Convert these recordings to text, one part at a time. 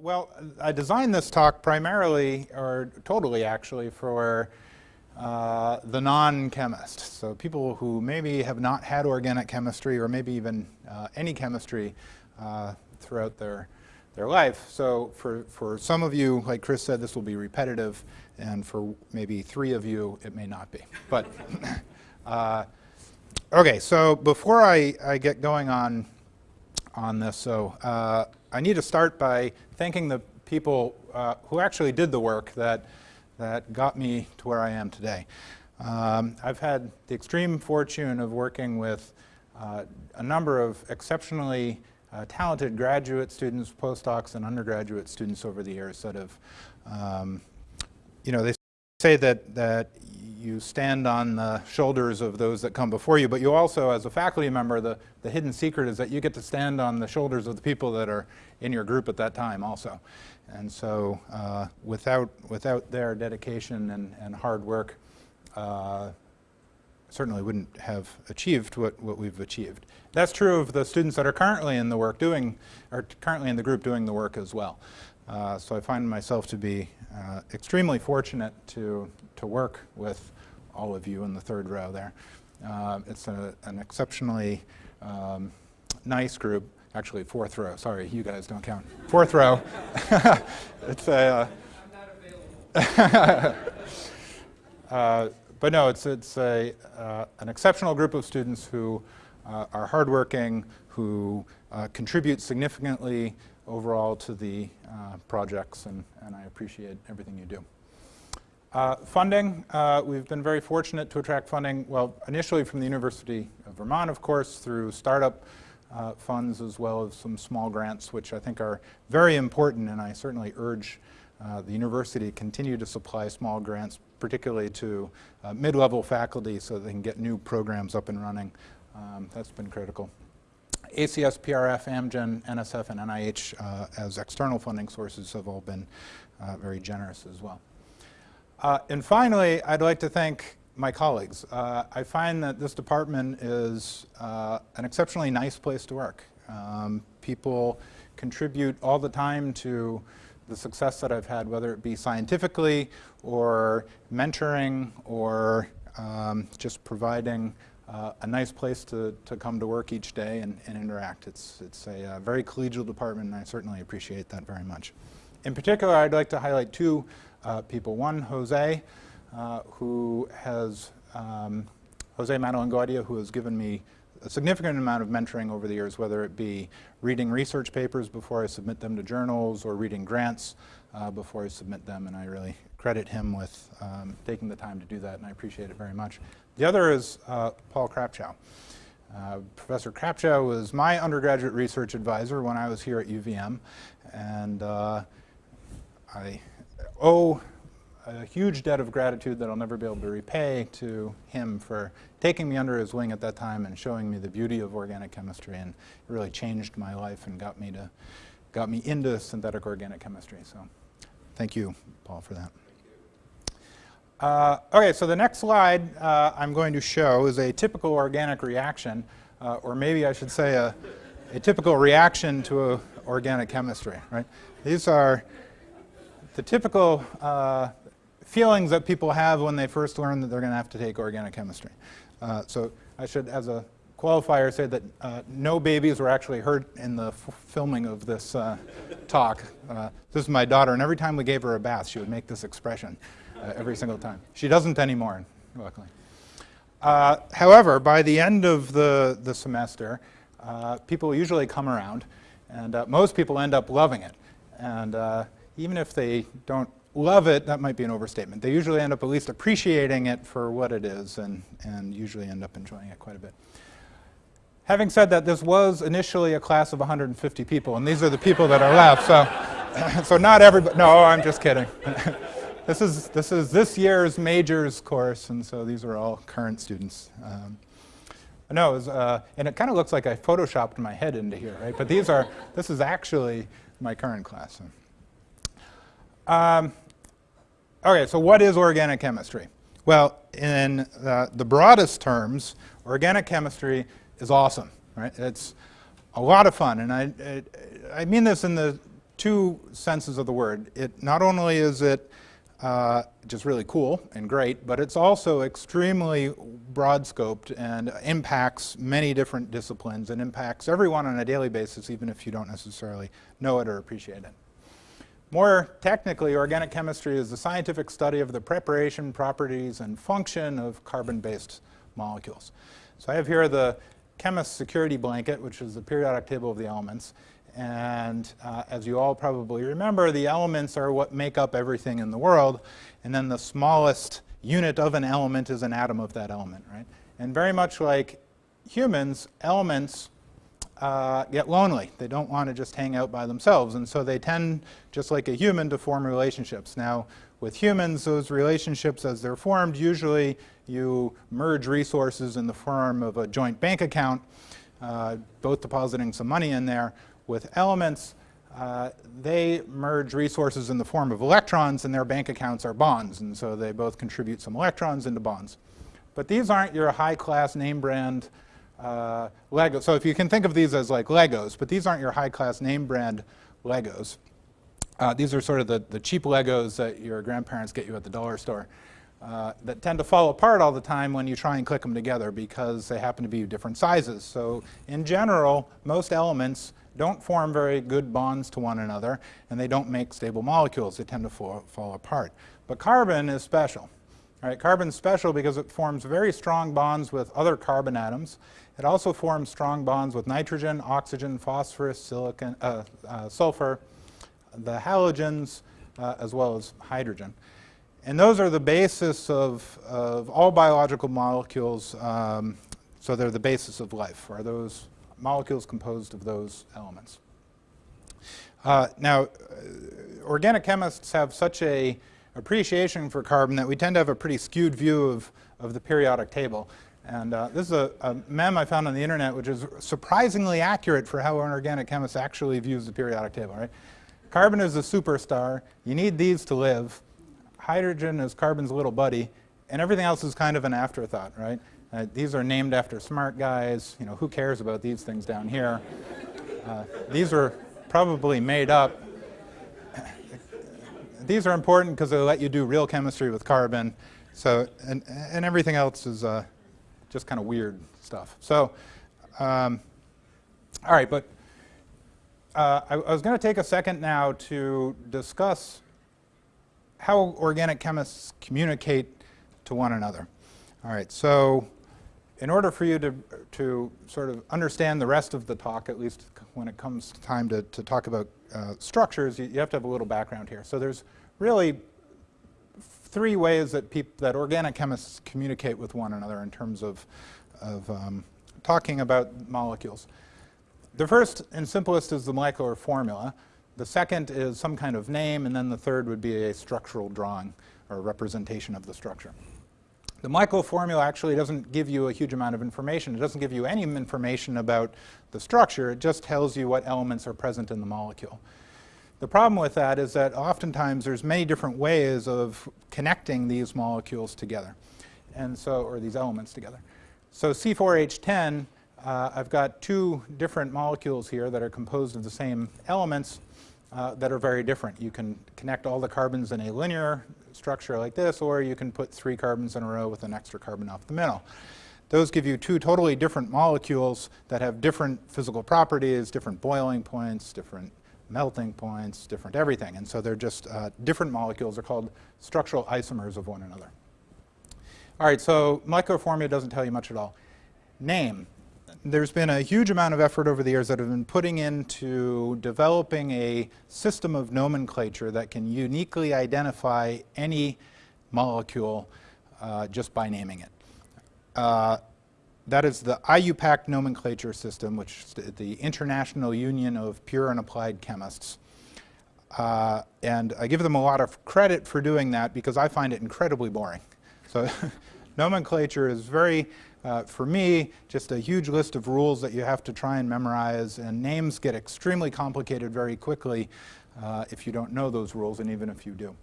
well, I designed this talk primarily, or totally actually, for uh, the non-chemist. So people who maybe have not had organic chemistry or maybe even uh, any chemistry uh, throughout their, their life. So for, for some of you, like Chris said, this will be repetitive, and for maybe three of you, it may not be. But uh, okay, so before I, I get going on, on this, so uh, I need to start by thanking the people uh, who actually did the work that that got me to where I am today. Um, I've had the extreme fortune of working with uh, a number of exceptionally uh, talented graduate students, postdocs, and undergraduate students over the years that have, um, you know, they say that, that you stand on the shoulders of those that come before you, but you also, as a faculty member, the, the hidden secret is that you get to stand on the shoulders of the people that are in your group at that time also. And so uh, without, without their dedication and, and hard work, uh, certainly wouldn't have achieved what, what we've achieved. That's true of the students that are currently in the work doing, or currently in the group doing the work as well. Uh, so I find myself to be uh, extremely fortunate to, to work with all of you in the third row there. Uh, it's a, an exceptionally um, nice group actually fourth row. Sorry, you guys don't count. Fourth row. it's a. Uh, uh, but no, it's it's a uh, an exceptional group of students who uh, are hardworking, who uh, contribute significantly overall to the uh, projects, and and I appreciate everything you do. funding, we've been very fortunate to attract funding, well, initially from the University of Vermont, of course, through startup uh, funds as well as some small grants, which I think are very important, and I certainly urge uh, the university to continue to supply small grants, particularly to uh, mid-level faculty so they can get new programs up and running. Um, that's been critical. ACS, PRF, Amgen, NSF, and NIH uh, as external funding sources have all been uh, very generous as well. Uh, and finally, I'd like to thank my colleagues. Uh, I find that this department is uh, an exceptionally nice place to work. Um, people contribute all the time to the success that I've had, whether it be scientifically or mentoring or um, just providing uh, a nice place to, to come to work each day and, and interact. It's, it's a uh, very collegial department and I certainly appreciate that very much. In particular, I'd like to highlight two uh, people. One, Jose, uh, who has, um, Jose Madalengoitia, who has given me a significant amount of mentoring over the years, whether it be reading research papers before I submit them to journals or reading grants uh, before I submit them, and I really credit him with um, taking the time to do that, and I appreciate it very much. The other is uh, Paul Krapcho. Uh, Professor Krapcho was my undergraduate research advisor when I was here at UVM, and uh, I owe a huge debt of gratitude that I'll never be able to repay to him for taking me under his wing at that time and showing me the beauty of organic chemistry and it really changed my life and got me to got me into synthetic organic chemistry. So thank you, Paul, for that. Uh, okay, so the next slide uh, I'm going to show is a typical organic reaction, uh, or maybe I should say a, a typical reaction to organic chemistry, right? These are the typical uh, feelings that people have when they first learn that they're going to have to take organic chemistry. Uh, so I should, as a qualifier, say that uh, no babies were actually hurt in the filming of this talk. This is my daughter, and every time we gave her a bath, she would make this expression uh, every single time. She doesn't anymore, luckily. Uh, however, by the end of the, the semester, people usually come around, and most people end up loving it. And even if they don't love it, that might be an overstatement. They usually end up at least appreciating it for what it is and, and usually end up enjoying it quite a bit. Having said that, this was initially a class of 150 people, and these are the people that are left. So, so not everybody, no, I'm just kidding. this, is, this is this year's majors course, and so these are all current students. Um, no, it was, uh, and it kind of looks like I photoshopped my head into here, right? But these are, this is actually my current class. Um, okay, so what is organic chemistry? Well, in uh, the broadest terms, organic chemistry is awesome, right? It's a lot of fun, and I, I, I mean this in the two senses of the word. It not only is it uh, just really cool and great, but it's also extremely broad scoped and impacts many different disciplines and impacts everyone on a daily basis, even if you don't necessarily know it or appreciate it. More technically, organic chemistry is the scientific study of the preparation, properties, and function of carbon-based molecules. So I have here the chemist security blanket, which is the periodic table of the elements. And uh, as you all probably remember, the elements are what make up everything in the world. And then the smallest unit of an element is an atom of that element, right? And very much like humans, elements uh, get lonely. They don't want to just hang out by themselves. And so they tend, just like a human, to form relationships. Now, with humans, those relationships, as they're formed, usually you merge resources in the form of a joint bank account, uh, both depositing some money in there with elements, uh, they merge resources in the form of electrons and their bank accounts are bonds. And so they both contribute some electrons into bonds. But these aren't your high-class name brand uh, Lego. So if you can think of these as like Legos, but these aren't your high-class name brand Legos. Uh, these are sort of the, the cheap Legos that your grandparents get you at the dollar store. Uh, that tend to fall apart all the time when you try and click them together because they happen to be different sizes. So in general, most elements don't form very good bonds to one another, and they don't make stable molecules. They tend to fall, fall apart. But carbon is special. Right, carbon's special because it forms very strong bonds with other carbon atoms. It also forms strong bonds with nitrogen, oxygen, phosphorus, silicon, uh, uh, sulfur, the halogens, uh, as well as hydrogen. And those are the basis of, of all biological molecules. Um, so they're the basis of life, are those molecules composed of those elements. Uh, now, uh, organic chemists have such a appreciation for carbon that we tend to have a pretty skewed view of, of the periodic table. And uh, this is a, a, mem I found on the internet which is surprisingly accurate for how an organic chemist actually views the periodic table, right? Carbon is a superstar. You need these to live. Hydrogen is carbon's little buddy. And everything else is kind of an afterthought, right? Uh, these are named after smart guys. You know, who cares about these things down here? Uh, these are probably made up. these are important because they let you do real chemistry with carbon. So, and, and everything else is uh, just kind of weird stuff. So, um, all right, but uh, I, I was going to take a second now to discuss how organic chemists communicate to one another. All right, so in order for you to, to sort of understand the rest of the talk, at least when it comes time to, to talk about uh, structures, you, you, have to have a little background here. So there's really three ways that, people that organic chemists communicate with one another in terms of, of um, talking about molecules. The first and simplest is the molecular formula. The second is some kind of name, and then the third would be a structural drawing or representation of the structure. The molecular formula actually doesn't give you a huge amount of information. It doesn't give you any information about the structure. It just tells you what elements are present in the molecule. The problem with that is that oftentimes there's many different ways of connecting these molecules together, and so or these elements together. So C4H10, uh, I've got two different molecules here that are composed of the same elements uh, that are very different. You can connect all the carbons in a linear structure like this, or you can put three carbons in a row with an extra carbon off the middle. Those give you two totally different molecules that have different physical properties, different boiling points, different melting points, different everything. And so they're just uh, different molecules. They're called structural isomers of one another. All right, so molecular doesn't tell you much at all. Name there's been a huge amount of effort over the years that have been putting into developing a system of nomenclature that can uniquely identify any molecule uh, just by naming it. Uh, that is the IUPAC nomenclature system, which is the International Union of Pure and Applied Chemists. Uh, and I give them a lot of credit for doing that because I find it incredibly boring. So nomenclature is very uh, for me, just a huge list of rules that you have to try and memorize, and names get extremely complicated very quickly uh, if you don't know those rules, and even if you do.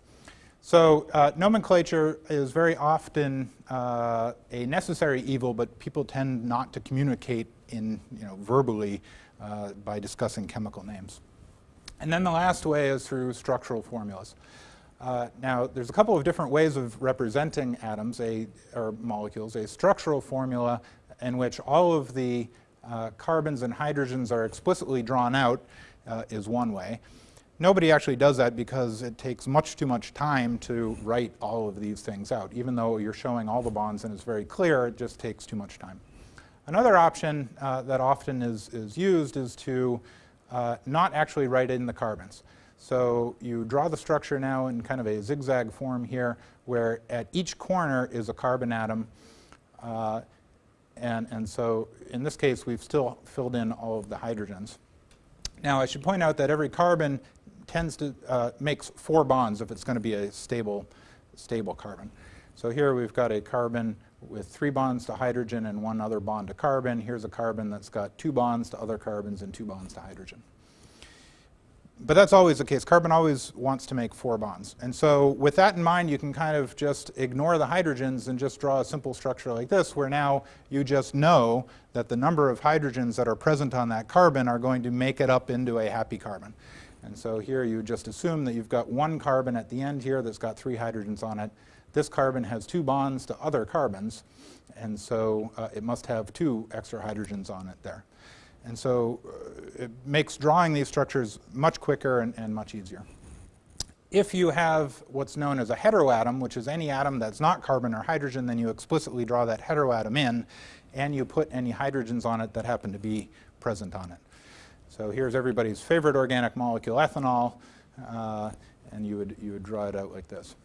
So uh, nomenclature is very often uh, a necessary evil, but people tend not to communicate in, you know, verbally uh, by discussing chemical names. And then the last way is through structural formulas. Uh, now, there's a couple of different ways of representing atoms a, or molecules. A structural formula in which all of the uh, carbons and hydrogens are explicitly drawn out uh, is one way. Nobody actually does that because it takes much too much time to write all of these things out. Even though you're showing all the bonds and it's very clear, it just takes too much time. Another option uh, that often is, is used is to uh, not actually write in the carbons. So you draw the structure now in kind of a zigzag form here, where at each corner is a carbon atom. Uh, and, and so in this case, we've still filled in all of the hydrogens. Now, I should point out that every carbon tends to uh, makes four bonds if it's going to be a stable, stable carbon. So here we've got a carbon with three bonds to hydrogen and one other bond to carbon. Here's a carbon that's got two bonds to other carbons and two bonds to hydrogen. But that's always the case. Carbon always wants to make four bonds. And so with that in mind, you can kind of just ignore the hydrogens and just draw a simple structure like this, where now you just know that the number of hydrogens that are present on that carbon are going to make it up into a happy carbon. And so here you just assume that you've got one carbon at the end here that's got three hydrogens on it. This carbon has two bonds to other carbons, and so uh, it must have two extra hydrogens on it there. And so uh, it makes drawing these structures much quicker and, and much easier. If you have what's known as a heteroatom, which is any atom that's not carbon or hydrogen, then you explicitly draw that heteroatom in, and you put any hydrogens on it that happen to be present on it. So here's everybody's favorite organic molecule, ethanol, uh, and you would, you would draw it out like this.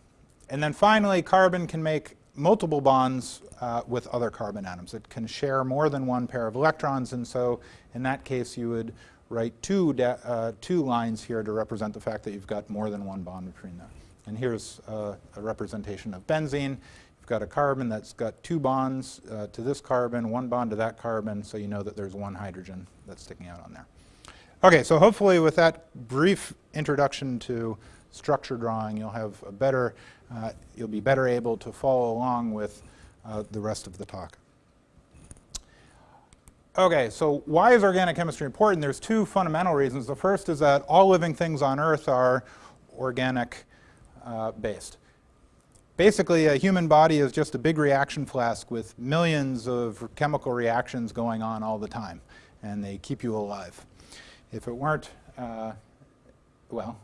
And then finally, carbon can make multiple bonds uh, with other carbon atoms. It can share more than one pair of electrons, and so in that case you would write two, uh, two lines here to represent the fact that you've got more than one bond between them. And here's uh, a representation of benzene. You've got a carbon that's got two bonds uh, to this carbon, one bond to that carbon, so you know that there's one hydrogen that's sticking out on there. Okay, so hopefully with that brief introduction to structure drawing, you'll have a better, uh, you'll be better able to follow along with uh, the rest of the talk. Okay, so why is organic chemistry important? There's two fundamental reasons. The first is that all living things on Earth are organic uh, based. Basically, a human body is just a big reaction flask with millions of chemical reactions going on all the time, and they keep you alive. If it weren't, uh, well,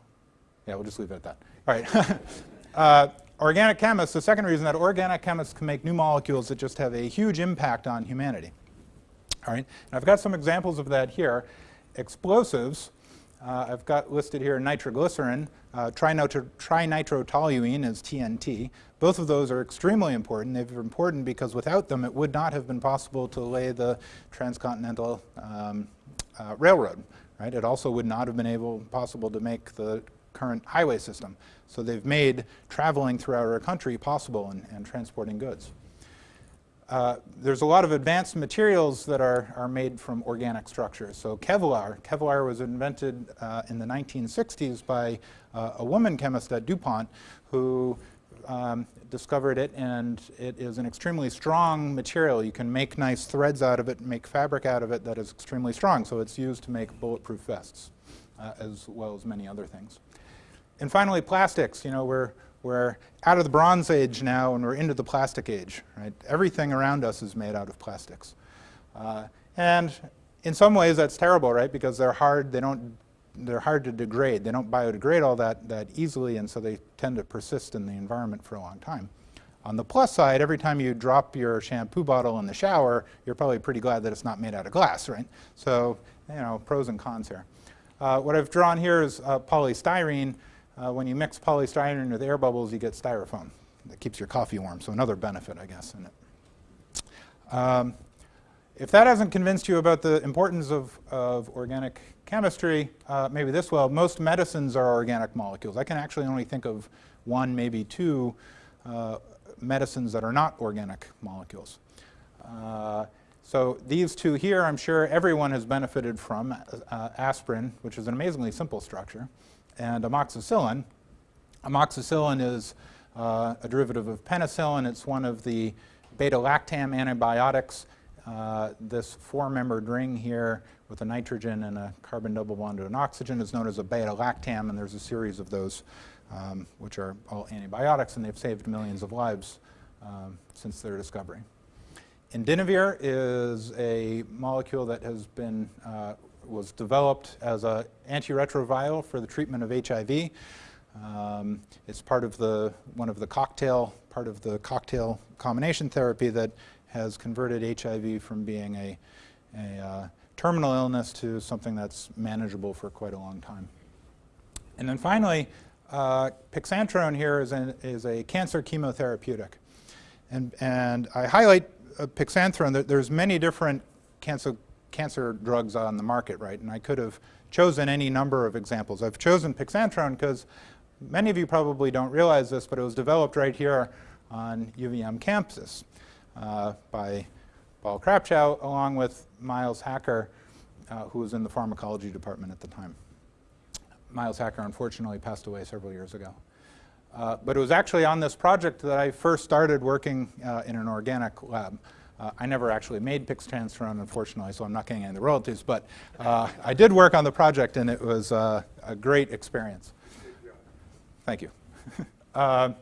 yeah, we'll just leave it at that. All right. uh, organic chemists, the second reason that organic chemists can make new molecules that just have a huge impact on humanity. All right. And I've got some examples of that here. Explosives, uh, I've got listed here nitroglycerin, uh, trinitro trinitrotoluene is TNT. Both of those are extremely important. They're important because without them it would not have been possible to lay the transcontinental um, uh, railroad. Right? It also would not have been able possible to make the current highway system. So they've made traveling throughout our country possible and, and transporting goods. Uh, there's a lot of advanced materials that are, are made from organic structures. So Kevlar, Kevlar was invented uh, in the 1960s by uh, a woman chemist at DuPont who um, discovered it and it is an extremely strong material. You can make nice threads out of it, make fabric out of it that is extremely strong. So it's used to make bulletproof vests uh, as well as many other things. And finally, plastics. You know, we're, we're out of the Bronze Age now and we're into the plastic age. Right? Everything around us is made out of plastics. Uh, and in some ways that's terrible, right? Because they're hard, they don't, they're hard to degrade. They don't biodegrade all that, that easily and so they tend to persist in the environment for a long time. On the plus side, every time you drop your shampoo bottle in the shower, you're probably pretty glad that it's not made out of glass, right? So, you know, pros and cons here. Uh, what I've drawn here is uh, polystyrene. Uh, when you mix polystyrene with air bubbles, you get styrofoam. That keeps your coffee warm, so another benefit, I guess, in it. Um, if that hasn't convinced you about the importance of, of organic chemistry, uh, maybe this will. Most medicines are organic molecules. I can actually only think of one, maybe two uh, medicines that are not organic molecules. Uh, so these two here, I'm sure everyone has benefited from. Uh, aspirin, which is an amazingly simple structure and amoxicillin. Amoxicillin is uh, a derivative of penicillin. It's one of the beta-lactam antibiotics. Uh, this four-membered ring here with a nitrogen and a carbon double bond to an oxygen is known as a beta-lactam, and there's a series of those um, which are all antibiotics, and they've saved millions of lives um, since their discovery. Indinavir is a molecule that has been, uh, was developed as an antiretroviral for the treatment of HIV. Um, it's part of the, one of the cocktail, part of the cocktail combination therapy that has converted HIV from being a, a uh, terminal illness to something that's manageable for quite a long time. And then finally, uh, pixantrone here is, an, is a cancer chemotherapeutic. And, and I highlight uh, pixantrone, there's many different cancer, cancer drugs on the market, right? And I could have chosen any number of examples. I've chosen pixantrone because many of you probably don't realize this, but it was developed right here on UVM campus uh, by Paul Krapcho along with Miles Hacker, uh, who was in the pharmacology department at the time. Miles Hacker unfortunately passed away several years ago. Uh, but it was actually on this project that I first started working uh, in an organic lab. Uh, I never actually made pixantrone, unfortunately, so I'm not getting any of the royalties, but uh, I did work on the project and it was uh, a great experience. Thank you. Uh,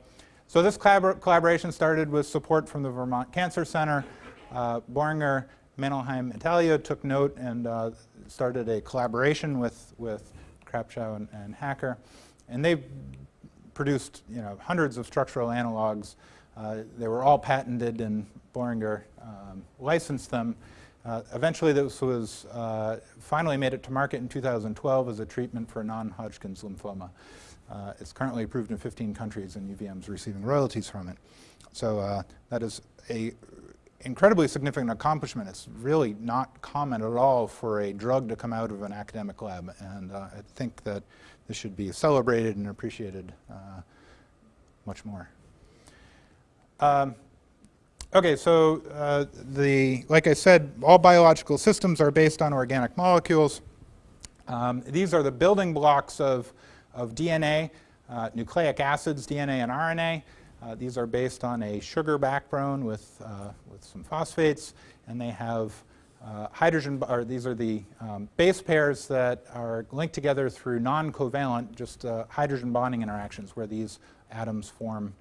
so this collabor collaboration started with support from the Vermont Cancer Center. Boehringer, Mannheim, Italia took note and started a collaboration with, with Krapcho and, and Hacker. And they produced you know, hundreds of structural analogs. Uh, they were all patented and Boehringer um, licensed them. Uh, eventually this was uh, finally made it to market in 2012 as a treatment for non-Hodgkin's lymphoma. Uh, it's currently approved in 15 countries and UVM is receiving royalties from it. So uh, that is a incredibly significant accomplishment. It's really not common at all for a drug to come out of an academic lab and uh, I think that this should be celebrated and appreciated uh, much more. Um, okay, so uh, the, like I said, all biological systems are based on organic molecules. Um, these are the building blocks of, of DNA, uh, nucleic acids, DNA and RNA. Uh, these are based on a sugar backbone with, uh, with some phosphates, and they have uh, hydrogen, or these are the um, base pairs that are linked together through non-covalent, just uh, hydrogen bonding interactions where these atoms form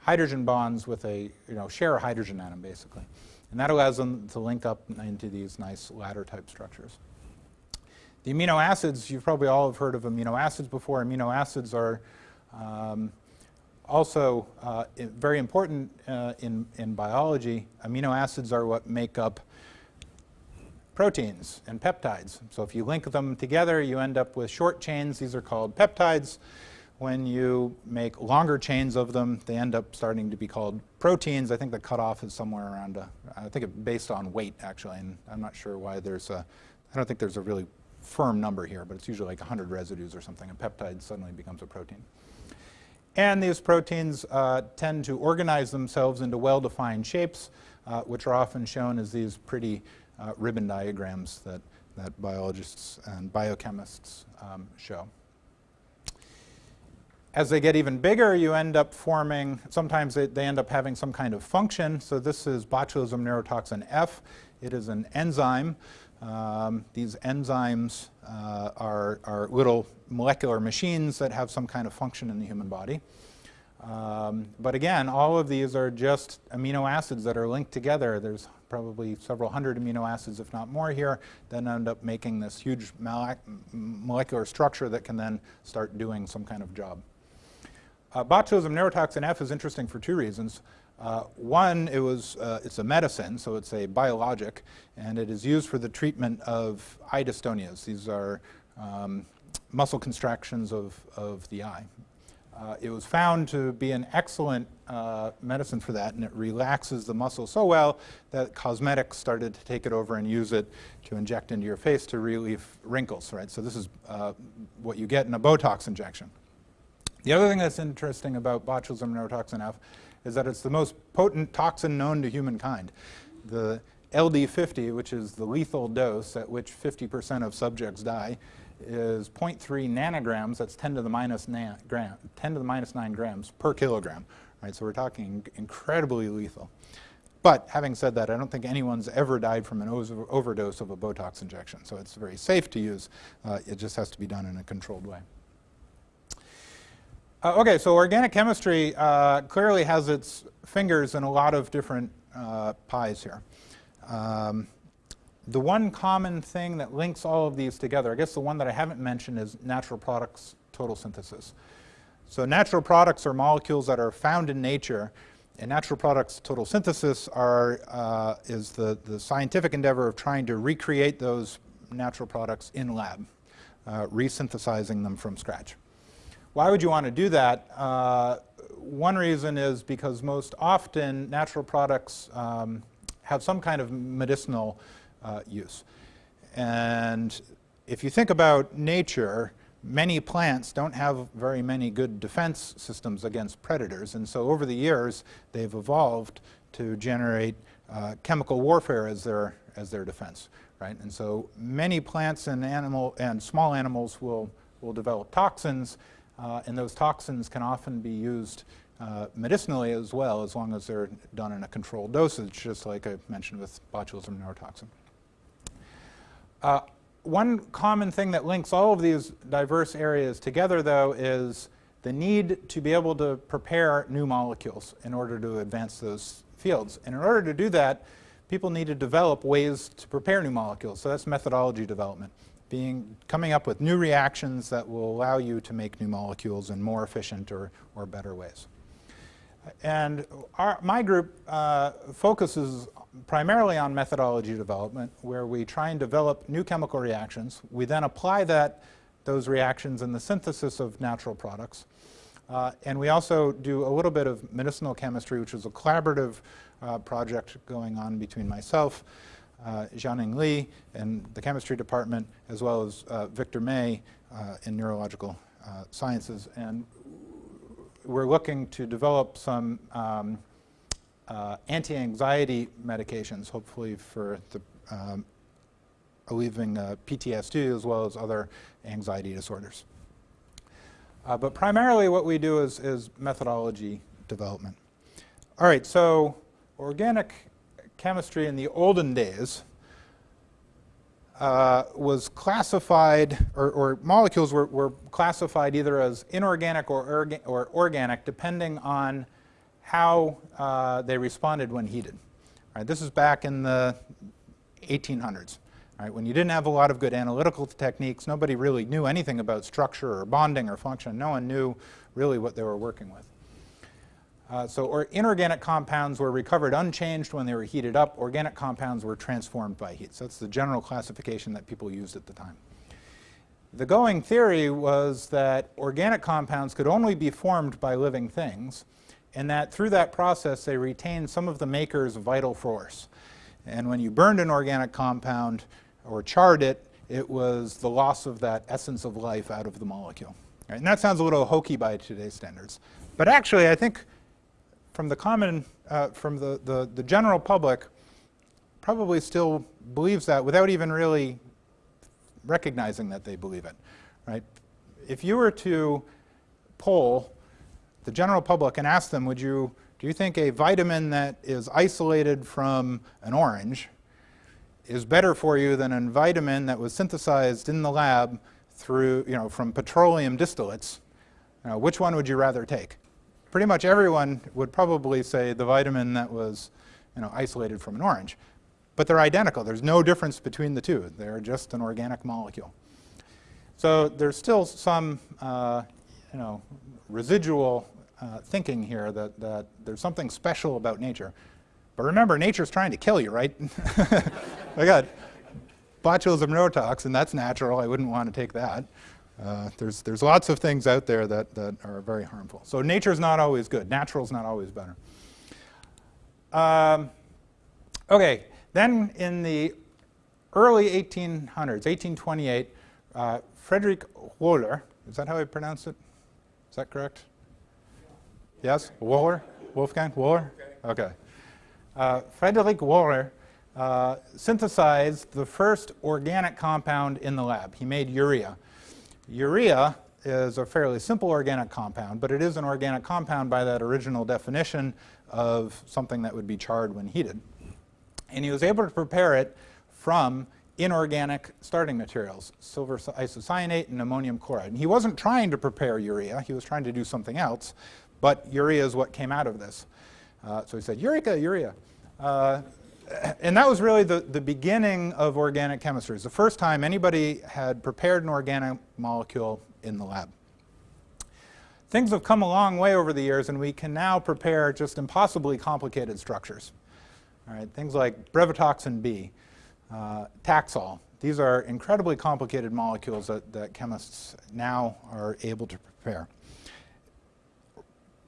hydrogen bonds with a, you know, share a hydrogen atom basically. And that allows them to link up into these nice ladder type structures. The amino acids, you've probably all have heard of amino acids before. Amino acids are um, also uh, very important uh, in, in biology. Amino acids are what make up proteins and peptides. So if you link them together, you end up with short chains. These are called peptides. When you make longer chains of them, they end up starting to be called proteins. I think the cutoff is somewhere around, a, I think based on weight actually, and I'm not sure why there's a, I don't think there's a really firm number here, but it's usually like 100 residues or something. A peptide suddenly becomes a protein. And these proteins uh, tend to organize themselves into well-defined shapes, uh, which are often shown as these pretty uh, ribbon diagrams that, that biologists and biochemists um, show. As they get even bigger, you end up forming, sometimes they, they end up having some kind of function. So this is botulism neurotoxin F. It is an enzyme. Um, these enzymes uh, are, are little molecular machines that have some kind of function in the human body. Um, but again, all of these are just amino acids that are linked together. There's probably several hundred amino acids, if not more here, then end up making this huge molecular structure that can then start doing some kind of job. Uh, botulism neurotoxin F is interesting for two reasons. Uh, one, it was, uh, it's a medicine, so it's a biologic, and it is used for the treatment of eye dystonias. These are um, muscle contractions of, of the eye. Uh, it was found to be an excellent uh, medicine for that, and it relaxes the muscle so well that cosmetics started to take it over and use it to inject into your face to relieve wrinkles, right? So this is uh, what you get in a Botox injection. The other thing that's interesting about botulism neurotoxin F is that it's the most potent toxin known to humankind. The LD50, which is the lethal dose at which 50% of subjects die, is 0.3 nanograms, that's 10 to the minus gram, 10 to the minus 9 grams per kilogram. Right, so we're talking incredibly lethal. But having said that, I don't think anyone's ever died from an overdose of a Botox injection. So it's very safe to use. Uh, it just has to be done in a controlled way. Uh, okay, so organic chemistry uh, clearly has its fingers in a lot of different uh, pies here. Um, the one common thing that links all of these together, I guess the one that I haven't mentioned is natural products total synthesis. So natural products are molecules that are found in nature, and natural products total synthesis are, uh, is the, the scientific endeavor of trying to recreate those natural products in lab, uh, resynthesizing them from scratch. Why would you want to do that? Uh, one reason is because most often natural products um, have some kind of medicinal uh, use. And if you think about nature, many plants don't have very many good defense systems against predators. And so over the years, they've evolved to generate uh, chemical warfare as their, as their defense. Right? And so many plants and, animal, and small animals will, will develop toxins uh, and those toxins can often be used uh, medicinally as well, as long as they're done in a controlled dosage, just like I mentioned with botulism neurotoxin. Uh, one common thing that links all of these diverse areas together, though, is the need to be able to prepare new molecules in order to advance those fields. And in order to do that, people need to develop ways to prepare new molecules. So that's methodology development being, coming up with new reactions that will allow you to make new molecules in more efficient or, or better ways. And our, my group uh, focuses primarily on methodology development, where we try and develop new chemical reactions. We then apply that, those reactions in the synthesis of natural products. Uh, and we also do a little bit of medicinal chemistry, which is a collaborative uh, project going on between myself, uh, Jianing Li in the chemistry department, as well as uh, Victor May uh, in neurological uh, sciences. And we're looking to develop some um, uh, anti-anxiety medications, hopefully for the um, alleviating PTSD as well as other anxiety disorders. but primarily what we do is, is methodology development. All right, so organic chemistry in the olden days uh, was classified, or, or molecules were, were, classified either as inorganic or, orga or organic, depending on how uh, they responded when heated. Right, this is back in the 1800s. Right, when you didn't have a lot of good analytical techniques, nobody really knew anything about structure or bonding or function. No one knew really what they were working with. Uh, so or inorganic compounds were recovered unchanged when they were heated up. Organic compounds were transformed by heat. So that's the general classification that people used at the time. The going theory was that organic compounds could only be formed by living things, and that through that process they retained some of the maker's vital force. And when you burned an organic compound or charred it, it was the loss of that essence of life out of the molecule. Right? And that sounds a little hokey by today's standards. But actually, I think from the common, uh, from the, the, the general public, probably still believes that without even really recognizing that they believe it, right? If you were to poll the general public and ask them, would you, do you think a vitamin that is isolated from an orange is better for you than a vitamin that was synthesized in the lab through, you know, from petroleum distillates? Uh, which one would you rather take? Pretty much everyone would probably say the vitamin that was you know, isolated from an orange. But they're identical. There's no difference between the two. They're just an organic molecule. So there's still some uh, you know, residual uh, thinking here that, that there's something special about nature. But remember, nature's trying to kill you, right? I got botulism neurotoxin, that's natural. I wouldn't want to take that. Uh, there's, there's lots of things out there that, that are very harmful. So nature's not always good. Natural's not always better. Um, okay, then in the early 1800s, 1828, uh, Frederick Wohler, is that how I pronounce it? Is that correct? Yes? Wohler? Wolfgang? Wohler? Okay. Uh, Frederick Wohler uh, synthesized the first organic compound in the lab. He made urea. Urea is a fairly simple organic compound, but it is an organic compound by that original definition of something that would be charred when heated. And he was able to prepare it from inorganic starting materials, silver isocyanate and ammonium chloride. And he wasn't trying to prepare urea, he was trying to do something else, but urea is what came out of this. Uh, so he said, Eureka, urea. Uh, and that was really the, the beginning of organic chemistry. It's the first time anybody had prepared an organic molecule in the lab. Things have come a long way over the years, and we can now prepare just impossibly complicated structures. All right, things like brevetoxin B, uh, Taxol. These are incredibly complicated molecules that, that chemists now are able to prepare.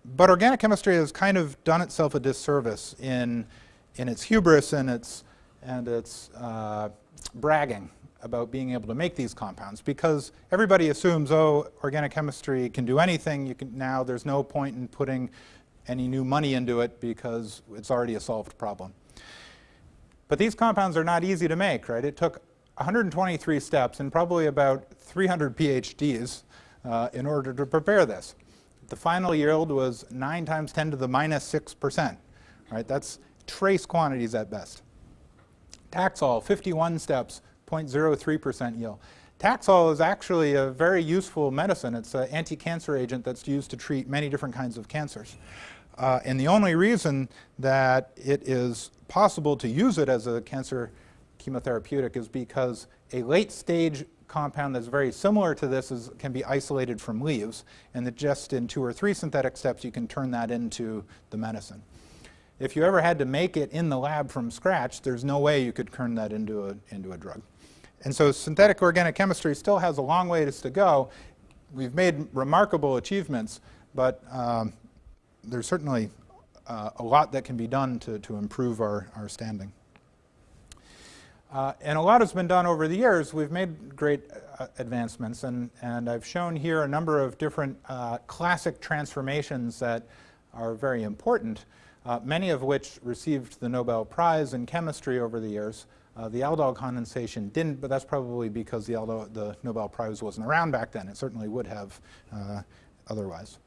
But organic chemistry has kind of done itself a disservice in in its hubris and its, and its uh, bragging about being able to make these compounds because everybody assumes, oh, organic chemistry can do anything. You can, now there's no point in putting any new money into it because it's already a solved problem. But these compounds are not easy to make, right? It took 123 steps and probably about 300 PhDs uh, in order to prepare this. The final yield was 9 times 10 to the minus 6 percent, right? That's trace quantities at best. Taxol, 51 steps, 0.03% yield. Taxol is actually a very useful medicine. It's an anti-cancer agent that's used to treat many different kinds of cancers. Uh, and the only reason that it is possible to use it as a cancer chemotherapeutic is because a late stage compound that's very similar to this is, can be isolated from leaves, and that just in two or three synthetic steps you can turn that into the medicine. If you ever had to make it in the lab from scratch, there's no way you could turn that into a, into a drug. And so synthetic organic chemistry still has a long ways to go. We've made remarkable achievements, but um, there's certainly uh, a lot that can be done to, to improve our, our standing. Uh, and a lot has been done over the years. We've made great uh, advancements, and, and I've shown here a number of different uh, classic transformations that are very important uh, many of which received the Nobel Prize in chemistry over the years. Uh, the aldol condensation didn't, but that's probably because the, aldol, the Nobel Prize wasn't around back then. It certainly would have uh, otherwise.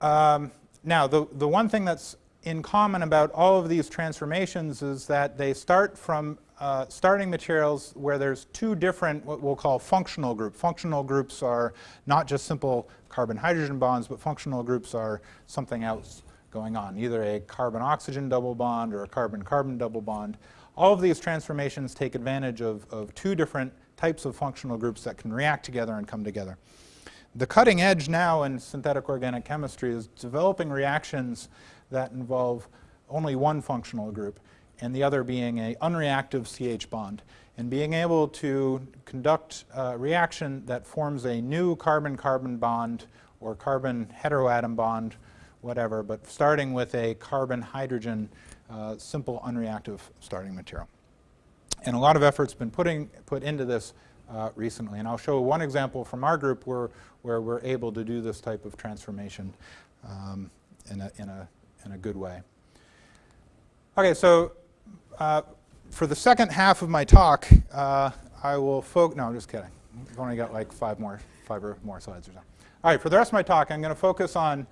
Um, now, the, the one thing that's in common about all of these transformations is that they start from uh, starting materials where there's two different, what we'll call functional groups. Functional groups are not just simple carbon-hydrogen bonds, but functional groups are something else going on, either a carbon-oxygen double bond or a carbon-carbon double bond. All of these transformations take advantage of, of two different types of functional groups that can react together and come together. The cutting edge now in synthetic organic chemistry is developing reactions that involve only one functional group and the other being a unreactive CH bond and being able to conduct a reaction that forms a new carbon-carbon bond or carbon heteroatom bond whatever, but starting with a carbon-hydrogen uh, simple unreactive starting material. And a lot of effort's been putting, put into this uh, recently. And I'll show one example from our group where, where we're able to do this type of transformation um, in, a, in, a, in a good way. Okay, so uh, for the second half of my talk, uh, I will focus, no, I'm just kidding. I've only got like five more, five or more slides or so. All right, for the rest of my talk, I'm going to focus on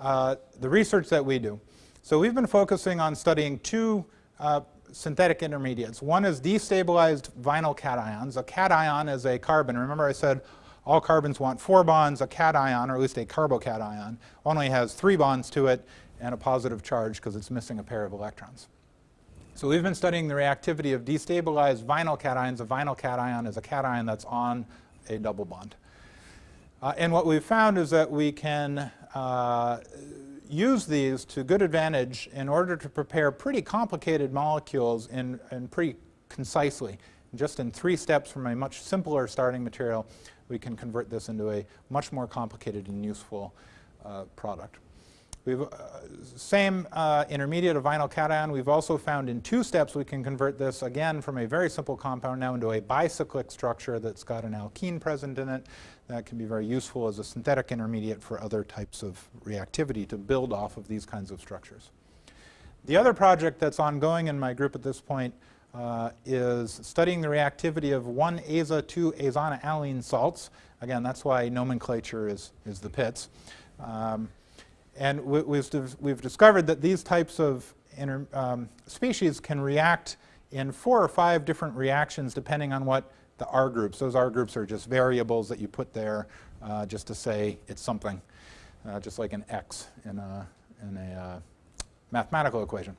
uh, the research that we do. So we've been focusing on studying two uh, synthetic intermediates. One is destabilized vinyl cations. A cation is a carbon. Remember I said all carbons want four bonds. A cation, or at least a carbocation, only has three bonds to it and a positive charge because it's missing a pair of electrons. So we've been studying the reactivity of destabilized vinyl cations. A vinyl cation is a cation that's on a double bond. Uh, and what we've found is that we can uh, use these to good advantage in order to prepare pretty complicated molecules in, in pretty concisely. Just in three steps from a much simpler starting material, we can convert this into a much more complicated and useful uh, product. We've, uh, same uh, intermediate of vinyl cation. We've also found in two steps we can convert this again from a very simple compound now into a bicyclic structure that's got an alkene present in it that can be very useful as a synthetic intermediate for other types of reactivity to build off of these kinds of structures. The other project that's ongoing in my group at this point uh, is studying the reactivity of 1-aza, 2-azona salts. Again, that's why nomenclature is, is the PITS. Um, And we, we've, we've discovered that these types of inter, um, species can react in four or five different reactions depending on what the R groups. Those R groups are just variables that you put there uh, just to say it's something, uh, just like an X in a, in a uh, mathematical equation.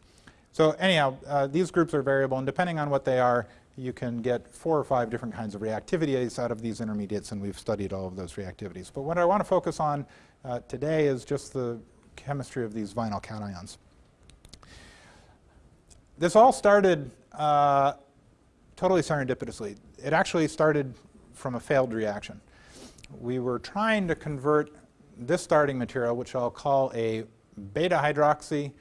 So anyhow, uh, these groups are variable, and depending on what they are, you can get four or five different kinds of reactivities out of these intermediates, and we've studied all of those reactivities. But what I want to focus on uh, today is just the chemistry of these vinyl cations. This all started uh, totally serendipitously. It actually started from a failed reaction. We were trying to convert this starting material, which I'll call a beta hydroxy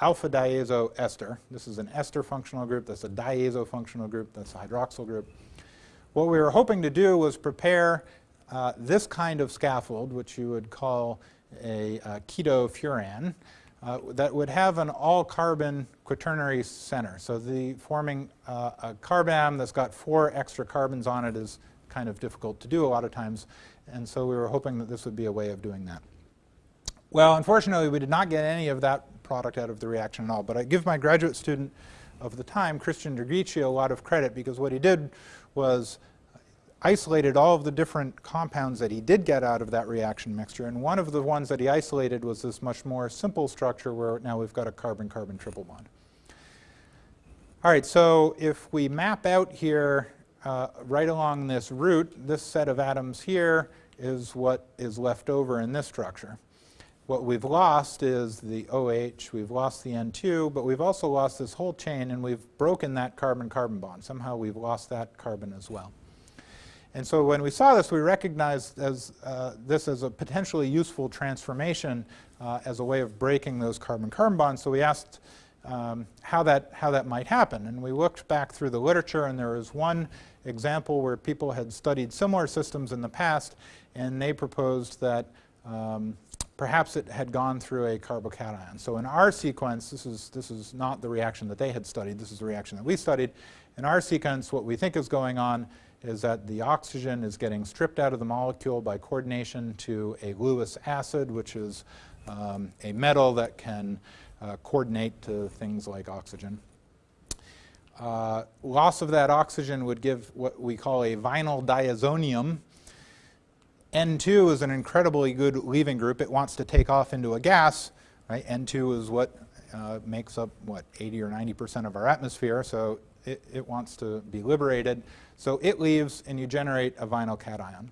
alpha diazo ester. This is an ester functional group. That's a diazo functional group. That's a hydroxyl group. What we were hoping to do was prepare uh, this kind of scaffold, which you would call a uh, keto uh, that would have an all-carbon quaternary center. So the forming uh, a carbon that's got four extra carbons on it is kind of difficult to do a lot of times. And so we were hoping that this would be a way of doing that. Well, unfortunately, we did not get any of that product out of the reaction at all. But I give my graduate student of the time, Christian Draghici, a lot of credit because what he did was isolated all of the different compounds that he did get out of that reaction mixture. And one of the ones that he isolated was this much more simple structure where now we've got a carbon-carbon triple bond. All right, so if we map out here uh, right along this route, this set of atoms here is what is left over in this structure. What we've lost is the OH, we've lost the N2, but we've also lost this whole chain and we've broken that carbon-carbon bond. Somehow we've lost that carbon as well. And so when we saw this, we recognized as, uh, this as a potentially useful transformation uh, as a way of breaking those carbon-carbon bonds. So we asked um, how, that, how that might happen. And we looked back through the literature, and there was one example where people had studied similar systems in the past, and they proposed that um, perhaps it had gone through a carbocation. So in our sequence, this is, this is not the reaction that they had studied, this is the reaction that we studied. In our sequence, what we think is going on is that the oxygen is getting stripped out of the molecule by coordination to a Lewis acid, which is um, a metal that can uh, coordinate to things like oxygen. Uh, loss of that oxygen would give what we call a vinyl diazonium, N2 is an incredibly good leaving group. It wants to take off into a gas. Right? N2 is what uh, makes up, what, 80 or 90% of our atmosphere, so it, it wants to be liberated. So it leaves and you generate a vinyl cation.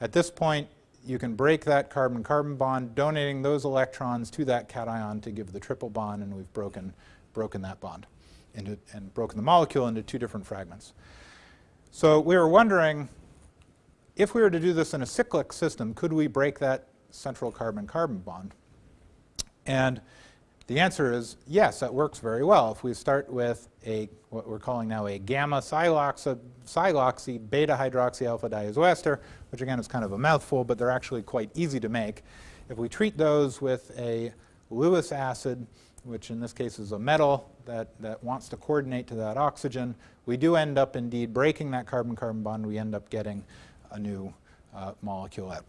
At this point, you can break that carbon-carbon bond, donating those electrons to that cation to give the triple bond, and we've broken, broken that bond into, and broken the molecule into two different fragments. So we were wondering, if we were to do this in a cyclic system, could we break that central carbon-carbon bond? And the answer is yes, that works very well. If we start with a what we're calling now a gamma siloxy, beta hydroxy alpha diazoester, which again is kind of a mouthful, but they're actually quite easy to make. If we treat those with a Lewis acid, which in this case is a metal that, that wants to coordinate to that oxygen, we do end up indeed breaking that carbon-carbon bond. We end up getting a new uh, molecule out.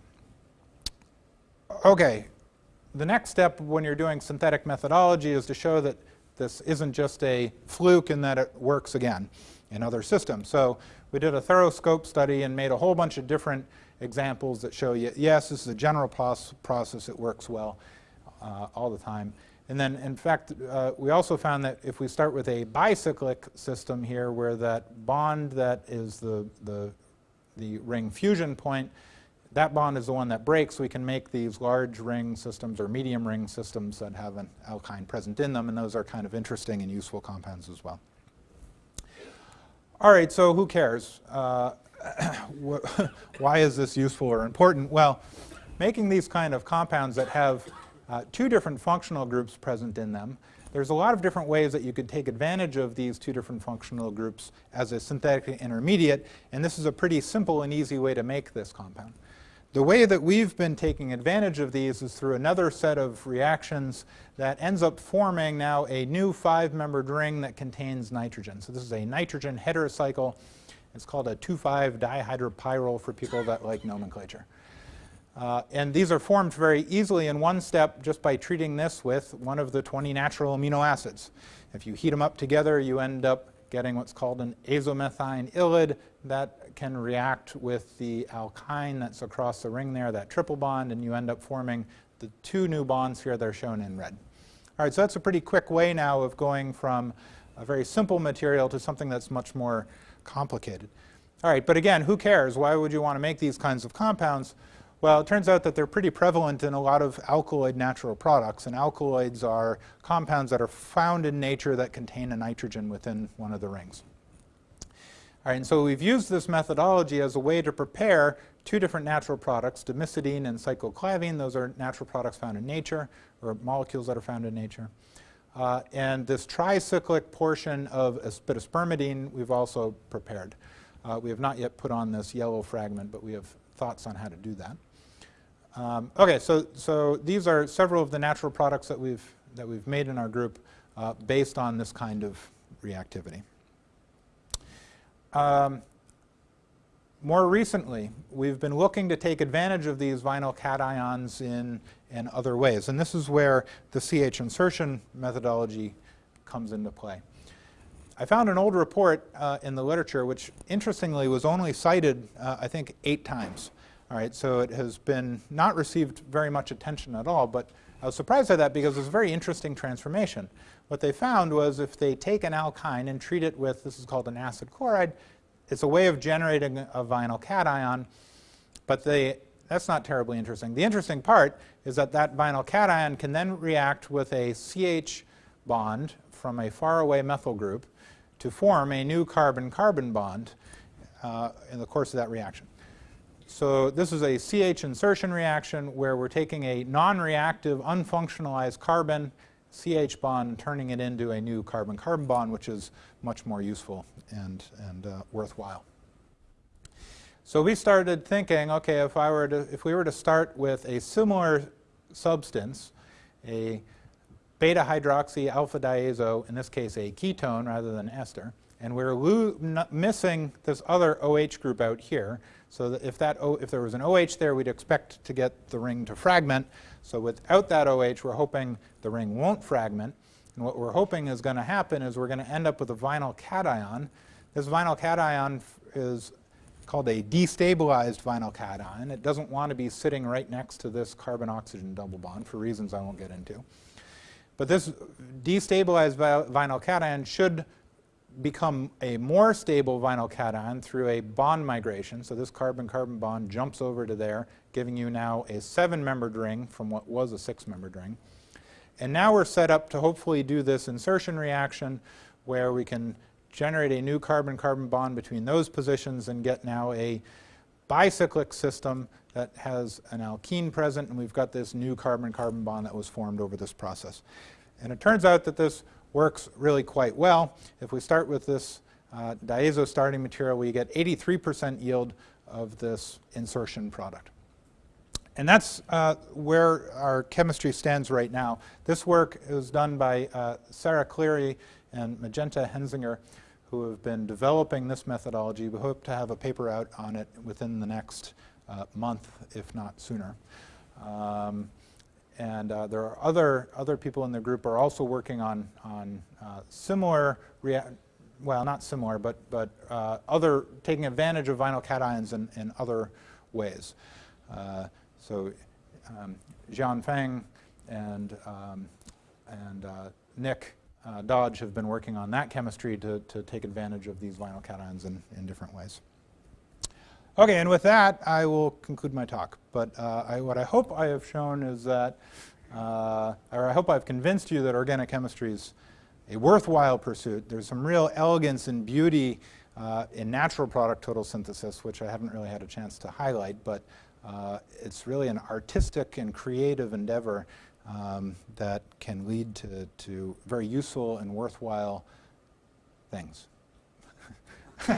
Okay, the next step when you're doing synthetic methodology is to show that this isn't just a fluke and that it works again in other systems. So we did a thorough scope study and made a whole bunch of different examples that show you, yes, this is a general process, it works well uh, all the time. And then, in fact, uh, we also found that if we start with a bicyclic system here where that bond that is the, the the ring fusion point, that bond is the one that breaks. We can make these large ring systems or medium ring systems that have an alkyne present in them, and those are kind of interesting and useful compounds as well. All right, so who cares? Uh, why is this useful or important? Well, making these kind of compounds that have uh, two different functional groups present in them there's a lot of different ways that you could take advantage of these two different functional groups as a synthetic intermediate, and this is a pretty simple and easy way to make this compound. The way that we've been taking advantage of these is through another set of reactions that ends up forming now a new five-membered ring that contains nitrogen. So this is a nitrogen heterocycle. It's called a 2,5-dihydropyrrole for people that like nomenclature. Uh, and these are formed very easily in one step just by treating this with one of the 20 natural amino acids. If you heat them up together, you end up getting what's called an azomethine ylide that can react with the alkyne that's across the ring there, that triple bond, and you end up forming the two new bonds here that are shown in red. All right, so that's a pretty quick way now of going from a very simple material to something that's much more complicated. All right, but again, who cares? Why would you want to make these kinds of compounds? Well, it turns out that they're pretty prevalent in a lot of alkaloid natural products, and alkaloids are compounds that are found in nature that contain a nitrogen within one of the rings. All right, and so we've used this methodology as a way to prepare two different natural products, dimethidine and cycloclavine. Those are natural products found in nature, or molecules that are found in nature. Uh, and this tricyclic portion of beta-spermidine we've also prepared. Uh, we have not yet put on this yellow fragment, but we have thoughts on how to do that. Um, okay, so, so these are several of the natural products that we've, that we've made in our group uh, based on this kind of reactivity. Um, more recently, we've been looking to take advantage of these vinyl cations in, in other ways. And this is where the CH insertion methodology comes into play. I found an old report uh, in the literature which interestingly was only cited, uh, I think, eight times. All right, so it has been not received very much attention at all, but I was surprised by that because it's a very interesting transformation. What they found was if they take an alkyne and treat it with, this is called an acid chloride, it's a way of generating a vinyl cation, but they, that's not terribly interesting. The interesting part is that that vinyl cation can then react with a CH bond from a faraway methyl group to form a new carbon-carbon bond uh, in the course of that reaction. So this is a CH insertion reaction where we're taking a non-reactive, unfunctionalized carbon, CH bond, turning it into a new carbon-carbon bond, which is much more useful and, and uh, worthwhile. So we started thinking, okay, if, I were to, if we were to start with a similar substance, a beta hydroxy alpha diazo, in this case a ketone rather than ester, and we're missing this other OH group out here, so that if, that o if there was an OH there, we'd expect to get the ring to fragment. So without that OH, we're hoping the ring won't fragment. And what we're hoping is going to happen is we're going to end up with a vinyl cation. This vinyl cation is called a destabilized vinyl cation. It doesn't want to be sitting right next to this carbon-oxygen double bond for reasons I won't get into. But this destabilized vinyl cation should become a more stable vinyl cation through a bond migration. So this carbon-carbon bond jumps over to there, giving you now a seven-membered ring from what was a six-membered ring. And now we're set up to hopefully do this insertion reaction where we can generate a new carbon-carbon bond between those positions and get now a bicyclic system that has an alkene present and we've got this new carbon-carbon bond that was formed over this process. And it turns out that this works really quite well. If we start with this uh, diazo starting material, we get 83% yield of this insertion product. And that's uh, where our chemistry stands right now. This work is done by uh, Sarah Cleary and Magenta Hensinger, who have been developing this methodology. We hope to have a paper out on it within the next uh, month, if not sooner. Um, and uh, there are other, other people in the group are also working on, on uh, similar, well, not similar, but, but uh, other, taking advantage of vinyl cations in, in other ways. Uh, so um, Jian Feng and, um, and uh, Nick uh, Dodge have been working on that chemistry to, to take advantage of these vinyl cations in, in different ways. Okay, and with that, I will conclude my talk. But uh, I, what I hope I have shown is that, uh, or I hope I've convinced you that organic chemistry is a worthwhile pursuit. There's some real elegance and beauty uh, in natural product total synthesis, which I haven't really had a chance to highlight, but uh, it's really an artistic and creative endeavor um, that can lead to, to very useful and worthwhile things. All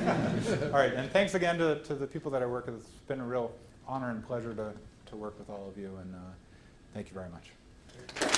right, and thanks again to, to the people that I work with. It's been a real honor and pleasure to, to work with all of you, and uh, thank you very much.